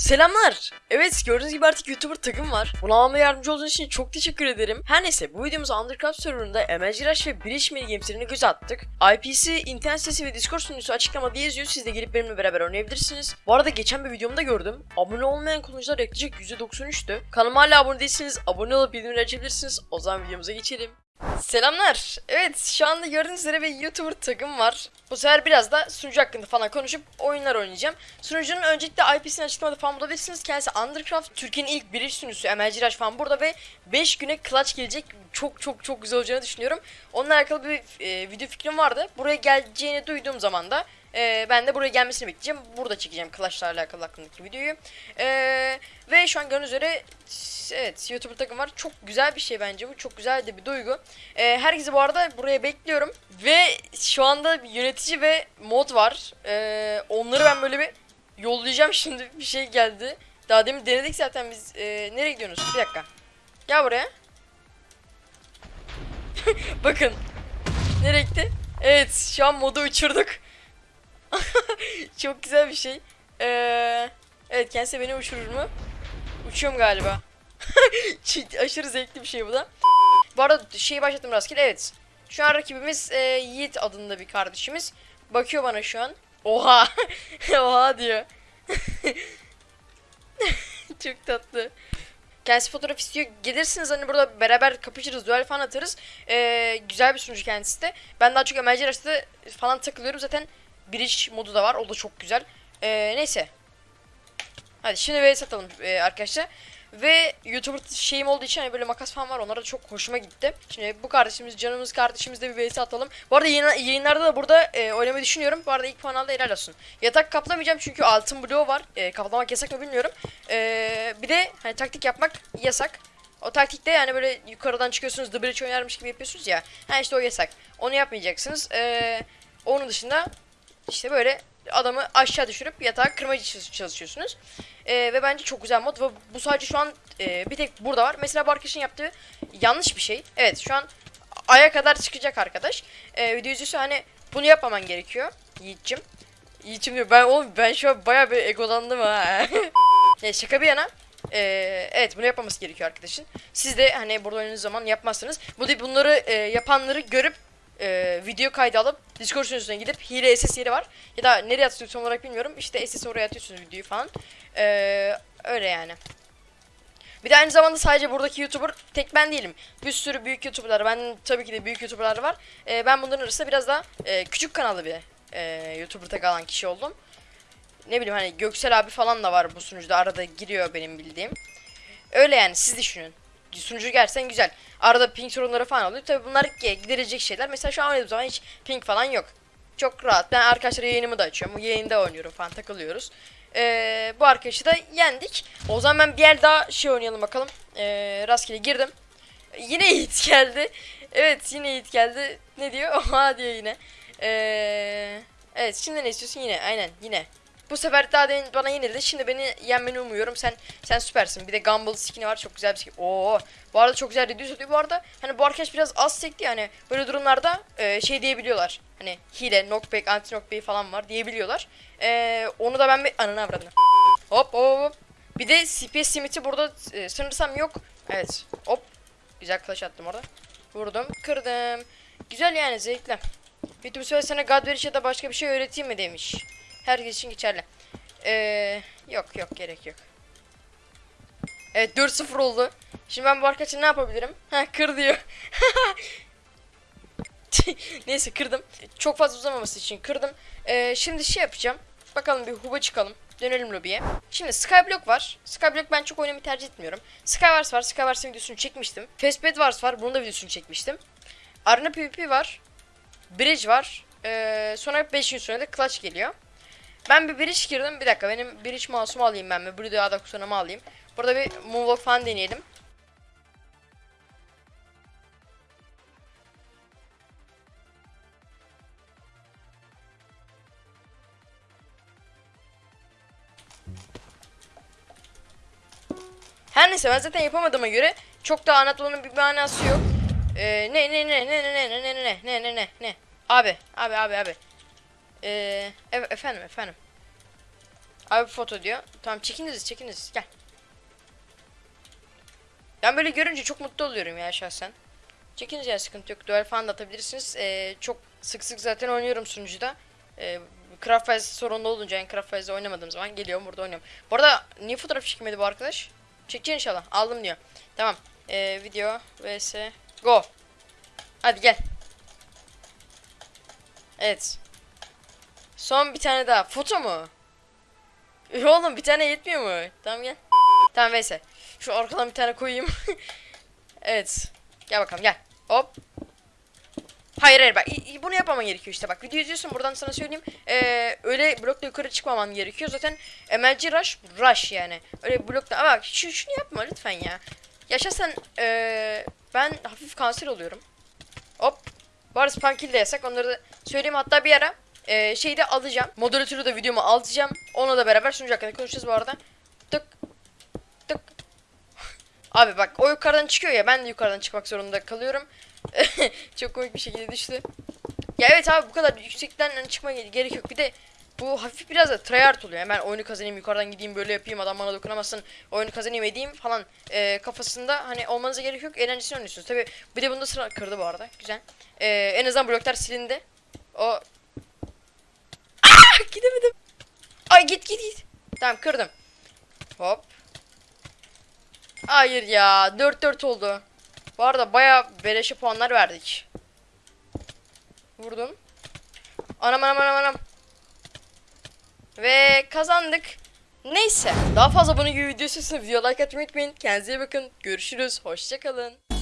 Selamlar. Evet gördüğünüz gibi artık YouTuber takım var. Buna almama yardımcı olduğunuz için çok teşekkür ederim. Her neyse bu videomuzda Undercraft serverında MLG Rush ve Breach Mini Games'lerine göz attık. IP'si, internet sitesi ve Discord sunucusu açıklamada yazıyor. Siz de gelip benimle beraber oynayabilirsiniz. Bu arada geçen bir videomda gördüm. Abone olmayan kullanıcılar yaklaşık %93'tü. Kanalıma hala abone değilseniz abone olup bildirimleri açabilirsiniz. O zaman videomuza geçelim. Selamlar. Evet şu anda gördüğünüz üzere bir YouTuber takım var. Bu sefer biraz da sunucu hakkında falan konuşup oyunlar oynayacağım. Sunucunun öncelikle IP'sini açıklamada falan bulabilirsiniz. Kendisi Undercraft. Türkiye'nin ilk biriş sunucusu MLG Rush falan burada ve 5 güne clutch gelecek. Çok çok çok güzel olacağını düşünüyorum. Onunla alakalı bir e, video fikrim vardı. Buraya geleceğini duyduğum zaman da e, ben de buraya gelmesini bekleyeceğim. Burada çekeceğim Clash'la alakalı hakkındaki videoyu. E, ve şu an gördüğünüz üzere evet YouTuber takım var. Çok güzel bir şey bence bu. Çok güzel de bir duygu. E, herkesi bu arada buraya bekliyorum. Ve şu anda yönetici ve mod var. E, onları ben böyle bir yollayacağım şimdi. Bir şey geldi. Daha demin denedik zaten biz. E, nereye gidiyorsunuz? Bir dakika. Gel buraya. Bakın. Nereye gitti? Evet şu an modu uçurduk. Çok güzel bir şey. Ee, evet kendisi beni uçurur mu? Uçuyorum galiba. Aşırı zevkli bir şey bu da. Bu arada şeyi başlattım rastgele evet. Şu an rakibimiz e, Yiğit adında bir kardeşimiz. Bakıyor bana şu an. Oha. Oha diyor. Çok tatlı. Kendisi fotoğraf istiyor. Gelirsiniz hani burada beraber kapışırız, duel falan atarız. Ee, güzel bir sunucu kendisi de. Ben daha çok MLG Rush'ta falan takılıyorum. Zaten Bridge modu da var. O da çok güzel. Ee, neyse. Hadi şimdi vs atalım ee, arkadaşlar. Ve YouTuber şeyim olduğu için hani böyle makas falan var. Onlara da çok hoşuma gitti. Şimdi bu kardeşimiz, canımız kardeşimizle bir vs atalım. Bu arada yayın, yayınlarda da burada e, oynamayı düşünüyorum. Bu arada ilk puan aldı helal olsun. Yatak kaplamayacağım çünkü altın bloğu var. E, kaplamak yasak mı bilmiyorum. E, bir de hani taktik yapmak yasak. O taktikte yani böyle yukarıdan çıkıyorsunuz The Bridge oynarmış gibi yapıyorsunuz ya. Ha işte o yasak. Onu yapmayacaksınız. E, onun dışında işte böyle adamı aşağı düşürüp yatağa kırmacı çalış- çalışıyorsunuz. Ee, ve bence çok güzel mod ve bu sadece şu an e, bir tek burada var. Mesela bu arkadaşın yaptığı yanlış bir şey. Evet şu an aya kadar çıkacak arkadaş. Ee, video izliyorsa hani bunu yapmaman gerekiyor Yiğit'cim. Yiğit'cim diyor ben oğlum ben şu an bayağı bir egolandım ha. ya şaka bir yana. Ee, evet bunu yapmaması gerekiyor arkadaşın. Siz de hani burada oynadığınız zaman yapmazsanız bu bunları e, yapanları görüp e, video kaydı alıp Discord sunucusuna gidip hile SS yeri var. Ya da nereye atıyorsun tam olarak bilmiyorum. İşte SS oraya atıyorsunuz videoyu falan. E, öyle yani. Bir de aynı zamanda sadece buradaki YouTuber tek ben değilim. Bir sürü büyük YouTuber'lar. Ben tabii ki de büyük YouTuber'lar var. E, ben bunların arasında biraz daha e, küçük kanallı bir e, YouTuber tek alan kişi oldum. Ne bileyim hani Göksel abi falan da var bu sunucuda. Arada giriyor benim bildiğim. Öyle yani siz düşünün. Sunucu gerçekten güzel. Arada ping sorunları falan oluyor. Tabii bunlar giderecek şeyler. Mesela şu an oynadığım zaman hiç ping falan yok. Çok rahat. Ben arkadaşlar yayınımı da açıyorum. Yayında oynuyorum falan takılıyoruz. Ee, bu arkadaşı da yendik. O zaman ben bir yer daha şey oynayalım bakalım. Ee, rastgele girdim. Yine Yiğit geldi. Evet yine Yiğit geldi. Ne diyor? Oha diyor yine. Ee, evet şimdi ne istiyorsun yine? Aynen yine. Bu sefer daha demin bana yenildi. Şimdi beni yenmeni umuyorum. Sen sen süpersin. Bir de Gumball skin'i var. Çok güzel bir skin. Oo. Bu arada çok güzel reduce oluyor. Bu arada hani bu arkadaş biraz az sekti yani. Böyle durumlarda e, şey diyebiliyorlar. Hani hile, knockback, anti knockback falan var diyebiliyorlar. E, onu da ben bir ananı avradını. Hop hop. Bir de CPS limiti burada e, sanırsam yok. Evet. Hop. Güzel clash attım orada. Vurdum. Kırdım. Güzel yani zevkli. YouTube söyle sana God veriş ya da başka bir şey öğreteyim mi demiş. Herkes için geçerli. Ee, yok yok gerek yok. Evet 4-0 oldu. Şimdi ben bu arkadaşa ne yapabilirim? Ha kır diyor. Neyse kırdım. Çok fazla uzamaması için kırdım. Ee, şimdi şey yapacağım. Bakalım bir huba çıkalım. Dönelim lobiye. Şimdi Skyblock var. Skyblock ben çok oynamayı tercih etmiyorum. Skywars var. Skywars'ın videosunu çekmiştim. Fastbed Wars var. Bunun da videosunu çekmiştim. Arena PvP var. Bridge var. Ee, sonra 5 gün sonra da Clutch geliyor. Ben bir bridge girdim. Bir dakika benim bridge mouse'umu alayım ben. Bir Burada adak sonramı alayım. Burada bir moonwalk falan deneyelim. Her neyse ben zaten yapamadığıma göre çok da anlatmanın bir manası yok. Ee, ne ne ne ne ne ne ne ne ne ne ne ne ne abi abi abi abi. Ee, efendim efendim. Abi foto diyor. Tamam çekiniz çekiniz gel. Ben böyle görünce çok mutlu oluyorum ya şahsen. Çekiniz ya sıkıntı yok. Duel falan da atabilirsiniz. Ee, çok sık sık zaten oynuyorum sunucuda. Ee, Craft Files sorunlu olunca yani Craft Files'de oynamadığım zaman geliyorum burada oynuyorum. Bu arada niye fotoğraf çekmedi bu arkadaş? Çekeceksin inşallah. Aldım diyor. Tamam. Ee, video vs go. Hadi gel. Evet. Son bir tane daha. Foto mu? Üh, Oğlum bir tane yetmiyor mu? Tamam gel. Tamam neyse. Şu arkadan bir tane koyayım. evet. Gel bakalım gel. Hop. Hayır hayır bak bunu yapmaman gerekiyor işte bak video izliyorsun buradan sana söyleyeyim ee, öyle blokla yukarı çıkmaman gerekiyor zaten MLG rush rush yani öyle blokla ama bak şu, şunu yapma lütfen ya yaşa sen ee, ben hafif kanser oluyorum hop bu arada de yasak onları da söyleyeyim hatta bir ara ee, şeyi de alacağım moderatörü de videomu alacağım onunla da beraber sunucu hakkında konuşacağız bu arada tık tık Abi bak o yukarıdan çıkıyor ya ben de yukarıdan çıkmak zorunda kalıyorum. Çok komik bir şekilde düştü. Ya evet abi bu kadar yüksekten hani çıkma ge- gerek yok. Bir de bu hafif biraz da tryhard oluyor. Ben oyunu kazanayım yukarıdan gideyim böyle yapayım adam bana dokunamasın oyunu kazanayım edeyim falan e, kafasında hani olmanıza gerek yok. Eğlencesini oynuyorsunuz. Tabi bir de bunda sıra kırdı bu arada. Güzel. E, en azından bloklar silindi. O gidemedim. Ay git git git. Tamam kırdım. Hop. Hayır ya 4-4 oldu. Bu arada baya beleşe puanlar verdik. Vurdum. Anam anam anam anam. Ve kazandık. Neyse. Daha fazla bunun gibi video istiyorsanız video like atmayı unutmayın. Kendinize iyi bakın. Görüşürüz. Hoşçakalın.